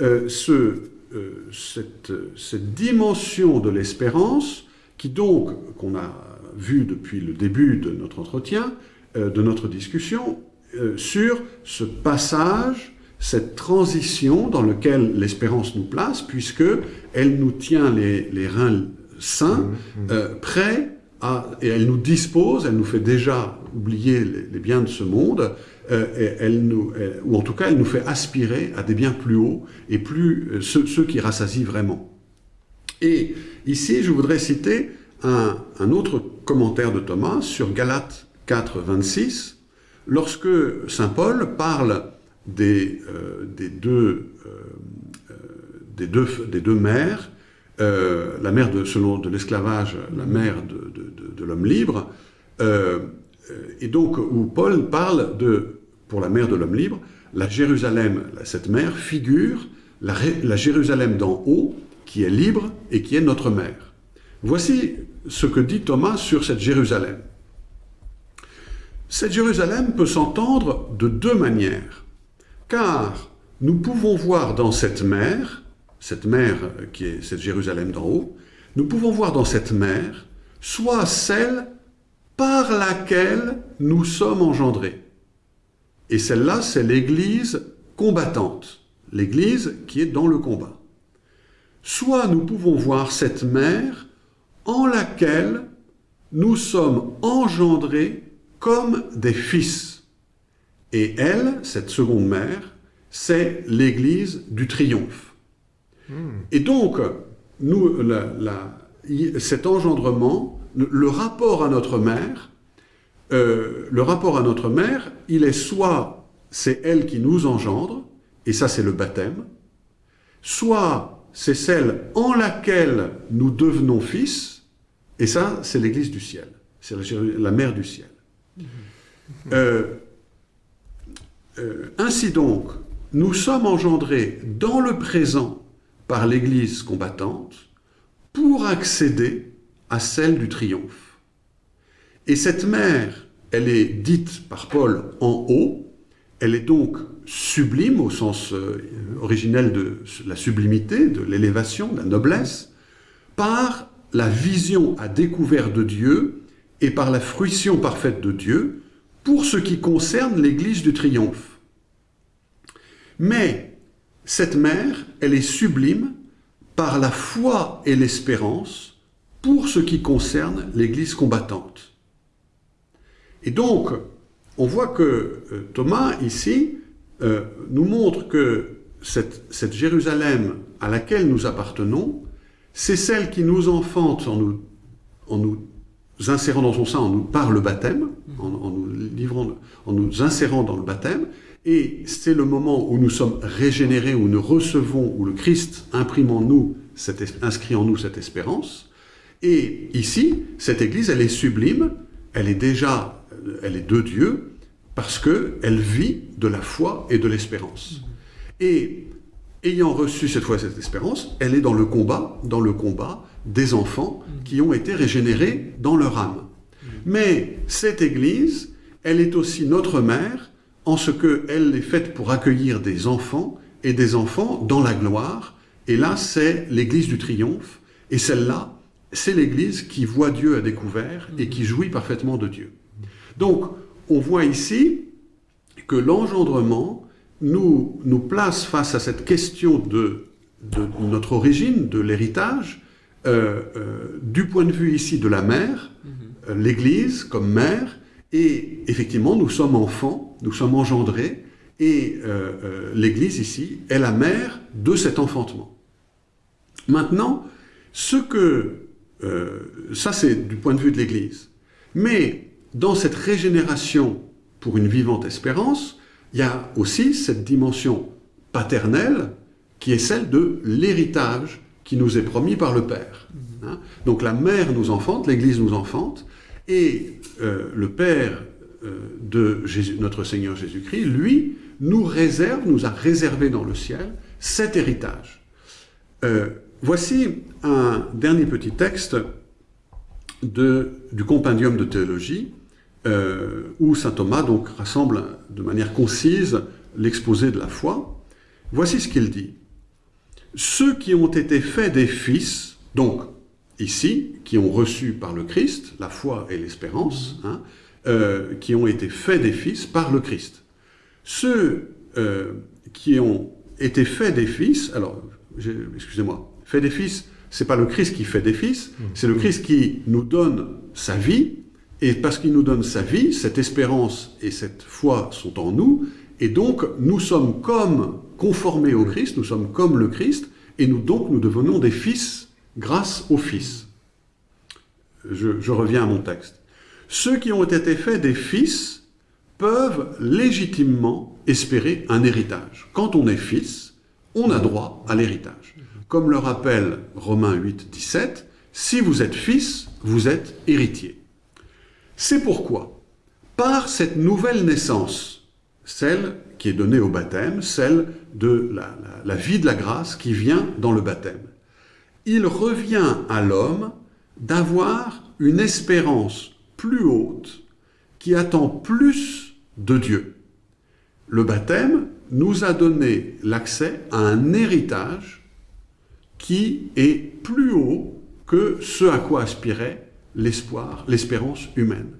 euh, euh, cette, cette dimension de l'espérance qui donc, qu'on a vu depuis le début de notre entretien, de notre discussion, euh, sur ce passage, cette transition dans laquelle l'espérance nous place, puisque elle nous tient les, les reins sains, euh, prêts à, et elle nous dispose, elle nous fait déjà oublier les, les biens de ce monde, euh, et elle nous, elle- ou en tout cas elle nous fait aspirer à des biens plus hauts et plus ceux, ceux qui rassasient vraiment. Et ici, je voudrais citer un, un autre commentaire de Thomas sur Galates 4, 26, lorsque Saint Paul parle des, euh, euh, euh, deux, mères, la mère selon de l'esclavage, la mère de, l'homme libre, et donc où Paul parle de, pour la mère de l'homme libre, la Jérusalem, cette mère figure la Jérusalem d'en haut, qui est libre et qui est notre mère. Voici ce que dit Thomas sur cette Jérusalem. Cette Jérusalem peut s'entendre de deux manières, car nous pouvons voir dans cette mer, cette mer qui est cette Jérusalem d'en haut, nous pouvons voir dans cette mer soit celle par laquelle nous sommes engendrés. Et celle-là, c'est l'Église combattante, l'Église qui est dans le combat. Soit nous pouvons voir cette mer en laquelle nous sommes engendrés comme des fils. Et elle, cette seconde mère, c'est l'Église du triomphe. Et donc, nous, la- la- y- cet engendrement, le, rapport à notre mère, euh, le rapport à notre mère, il est soit c'est elle qui nous engendre, et ça c'est le baptême, soit c'est celle en laquelle nous devenons fils, et ça c'est l'Église du ciel, c'est la mère du ciel. Euh, euh, ainsi donc, nous sommes engendrés dans le présent par l'Église combattante pour accéder à celle du triomphe. Et cette mère, elle est dite par Paul en haut, elle est donc sublime au sens euh, originel de la sublimité, de l'élévation, de la noblesse, par la vision à découvert de Dieu et par la fruition parfaite de Dieu pour ce qui concerne l'Église du triomphe. Mais cette mère, elle est sublime par la foi et l'espérance pour ce qui concerne l'Église combattante. Et donc, on voit que euh, Thomas, ici, euh, nous montre que cette, Jérusalem à laquelle nous appartenons, c'est celle qui nous enfante en nous insérant dans son sein, en nous, par le baptême, en, en nous livrant, en nous insérant dans le baptême, et c'est le moment où nous sommes régénérés, où nous recevons, où le Christ imprime en nous, cette, inscrit en nous cette espérance. Et ici, cette Église, elle est sublime, elle est déjà, euh, elle est de Dieu, parce qu'elle vit de la foi et de l'espérance. Et ayant reçu cette foi et cette espérance, elle est dans le combat, dans le combat des enfants qui ont été régénérés dans leur âme. Mais cette Église, elle est aussi notre mère, en ce qu'elle est faite pour accueillir des enfants, et des enfants dans la gloire. Et là, c'est l'Église du triomphe. Et celle-là, c'est l'Église qui voit Dieu à découvert et qui jouit parfaitement de Dieu. Donc, on voit ici que l'engendrement nous, place face à cette question de, notre origine, de l'héritage, du point de vue ici de la mère, euh, l'Église comme mère, Et effectivement, nous sommes enfants, nous sommes engendrés, et euh, euh, l'Église ici est la mère de cet enfantement. Maintenant, ce que... Euh, ça, c'est du point de vue de l'Église. Mais dans cette régénération pour une vivante espérance, il y a aussi cette dimension paternelle qui est celle de l'héritage qui nous est promis par le Père. Hein. Donc la mère nous enfante, l'Église nous enfante, et euh, le Père euh, de notre Seigneur Jésus-Christ, lui, nous réserve, nous a réservé dans le ciel cet héritage. Euh, voici un dernier petit texte du compendium de théologie, où saint Thomas donc rassemble de manière concise l'exposé de la foi. Voici ce qu'il dit. Ceux qui ont été faits des fils, donc ici, qui ont reçu par le Christ la foi et l'espérance, hein, euh, qui ont été faits des fils par le Christ. Ceux euh, qui ont été faits des fils, alors, excusez-moi, faits des fils, c'est pas le Christ qui fait des fils, mmh. c'est le Christ qui nous donne sa vie, et parce qu'il nous donne sa vie, cette espérance et cette foi sont en nous, et donc nous sommes comme conformés au Christ, nous sommes comme le Christ, et nous donc nous devenons des fils grâce au Fils. Je, reviens à mon texte. Ceux qui ont été faits des fils peuvent légitimement espérer un héritage. Quand on est fils, on a droit à l'héritage. Comme le rappelle Romains 8, 17, si vous êtes fils, vous êtes héritier. C'est pourquoi, par cette nouvelle naissance, celle qui est donnée au baptême, celle de la vie de la grâce qui vient dans le baptême, il revient à l'homme d'avoir une espérance plus haute qui attend plus de Dieu. Le baptême nous a donné l'accès à un héritage qui est plus haut que ce à quoi aspirait l'espoir, l'espérance humaine.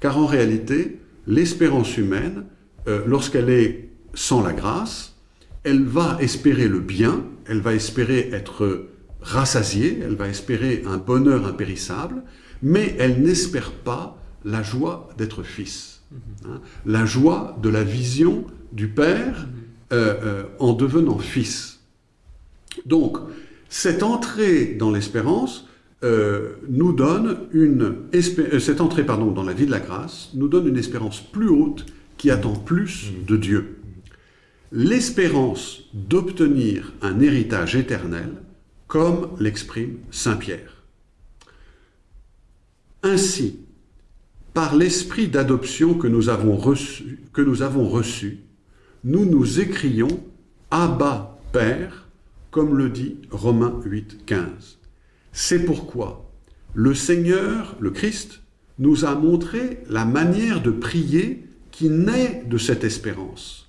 Car en réalité, l'espérance humaine, euh, lorsqu'elle est sans la grâce, elle va espérer le bien, elle va espérer être rassasiée, elle va espérer un bonheur impérissable, mais elle n'espère pas la joie d'être fils, hein, la joie de la vision du Père euh, euh, en devenant fils. Donc, cette entrée dans l'espérance euh, nous donne une cette entrée pardon, dans la vie de la grâce nous donne une espérance plus haute qui attend plus de Dieu. L'espérance d'obtenir un héritage éternel comme l'exprime Saint Pierre. Ainsi, par l'esprit d'adoption que nous avons reçu, nous nous nous écrions Abba Père, comme le dit Romains 8, 15. C'est pourquoi le Seigneur, le Christ, nous a montré la manière de prier qui naît de cette espérance,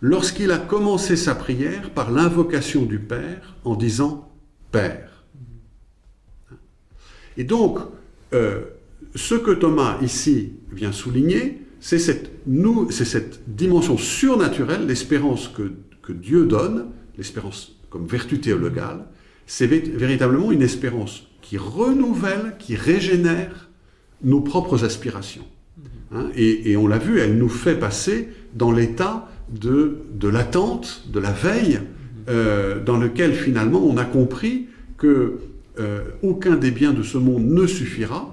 lorsqu'il a commencé sa prière par l'invocation du Père en disant Père. Et donc, euh, ce que Thomas ici vient souligner, c'est cette, cette, dimension surnaturelle, l'espérance que, que, Dieu donne, l'espérance comme vertu théologale, c'est véritablement une espérance qui renouvelle, qui régénère nos propres aspirations. Hein, et, on l'a vu, elle nous fait passer dans l'état de, de l'attente, de la veille, euh, dans lequel finalement on a compris que euh, aucun des biens de ce monde ne suffira,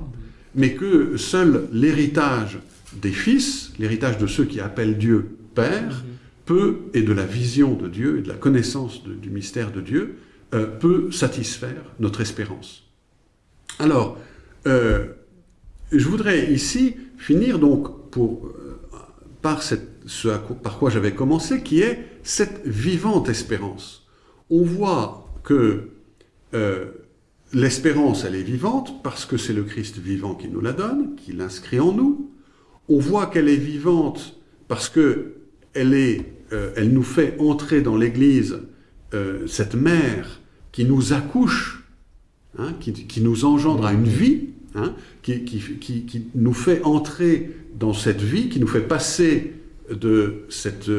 mais que seul l'héritage des fils, l'héritage de ceux qui appellent Dieu Père, peut, et de la vision de Dieu, et de la connaissance du mystère de Dieu, euh, peut satisfaire notre espérance. Alors, je voudrais ici finir donc pour, par ce par quoi j'avais commencé, qui est cette vivante espérance. On voit que euh, l'espérance, elle est vivante parce que c'est le Christ vivant qui nous la donne, qui l'inscrit en nous. On voit qu'elle est vivante parce que elle, euh, nous fait entrer dans l'Église euh, cette mère qui nous accouche, hein, qui, nous engendre à une vie, hein, qui, nous fait entrer dans cette vie, qui nous fait passer de cette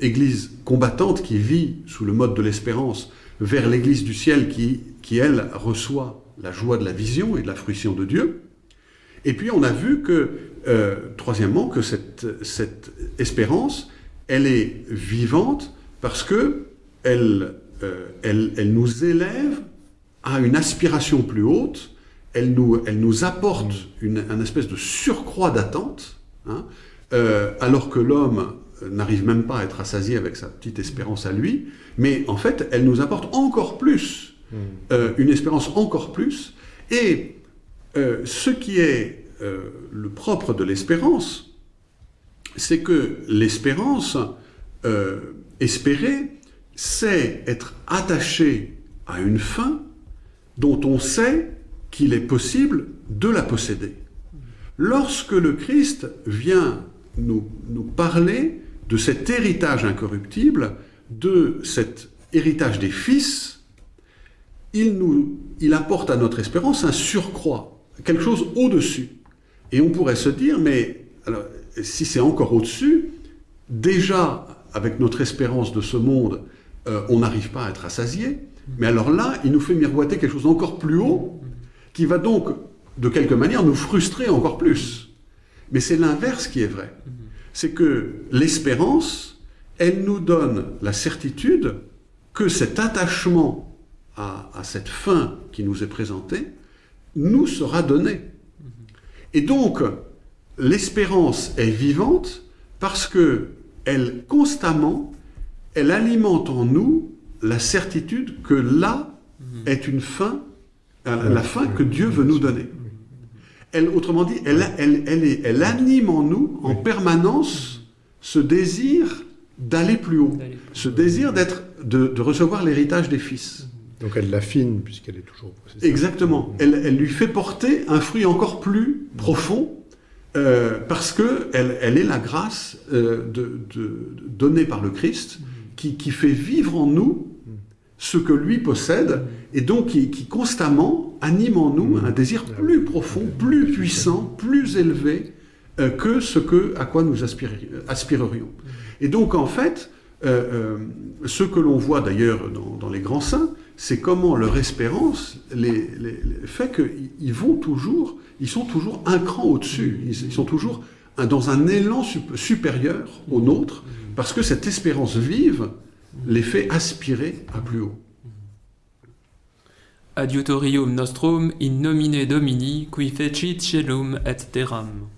Église combattante qui vit sous le mode de l'espérance vers l'Église du ciel qui, qui, elle, reçoit la joie de la vision et de la fruition de Dieu. Et puis on a vu que, euh, troisièmement, que cette, cette espérance, elle est vivante parce que elle, euh, elle, elle nous élève à une aspiration plus haute, elle nous, elle nous apporte une, un espèce de surcroît d'attente, hein, euh, alors que l'homme n'arrive même pas à être rassasié avec sa petite espérance à lui, mais en fait, elle nous apporte encore plus, euh, une espérance encore plus, et euh, ce qui est le propre de l'espérance, c'est que l'espérance, espérer, c'est être attaché à une fin dont on sait qu'il est possible de la posséder. Lorsque le Christ vient nous, nous parler de cet héritage incorruptible, de cet héritage des fils, il, nous, il apporte à notre espérance un surcroît, quelque chose au-dessus. Et on pourrait se dire, mais si c'est encore au-dessus, déjà, avec notre espérance de ce monde, euh, on n'arrive pas à être rassasié, mais alors là, il nous fait miroiter quelque chose d'encore plus haut, qui va donc, de quelque manière, nous frustrer encore plus. Mais c'est l'inverse qui est vrai. C'est que l'espérance, elle nous donne la certitude que cet attachement à, cette fin qui nous est présentée nous sera donné. Et donc, l'espérance est vivante parce que elle constamment, elle alimente en nous la certitude que là est une fin, euh, la fin que Dieu veut nous donner. Elle, autrement dit, elle, elle, elle, est- elle anime en nous en permanence ce désir d'aller plus haut, ce désir d'être, de, de recevoir l'héritage des fils. Donc elle l'affine puisqu'elle est toujours possédée. Exactement. Elle, elle lui fait porter un fruit encore plus profond euh, parce que elle, elle est la grâce euh, de, de- donnée par le Christ qui, qui fait vivre en nous ce que lui possède et donc qui, qui constamment anime en nous un désir plus profond, plus puissant, plus élevé euh, que ce que, à quoi nous aspirerions. Et donc en fait, euh, euh, ce que l'on voit d'ailleurs dans, dans les grands saints, c'est comment leur espérance les, les- les- fait qu'ils vont toujours, ils sont toujours un cran au-dessus, ils, ils sont toujours dans un élan sup- supérieur au nôtre, parce que cette espérance vive les fait aspirer à plus haut. Adiutorium nostrum in nomine Domini, qui fecit celum et terram.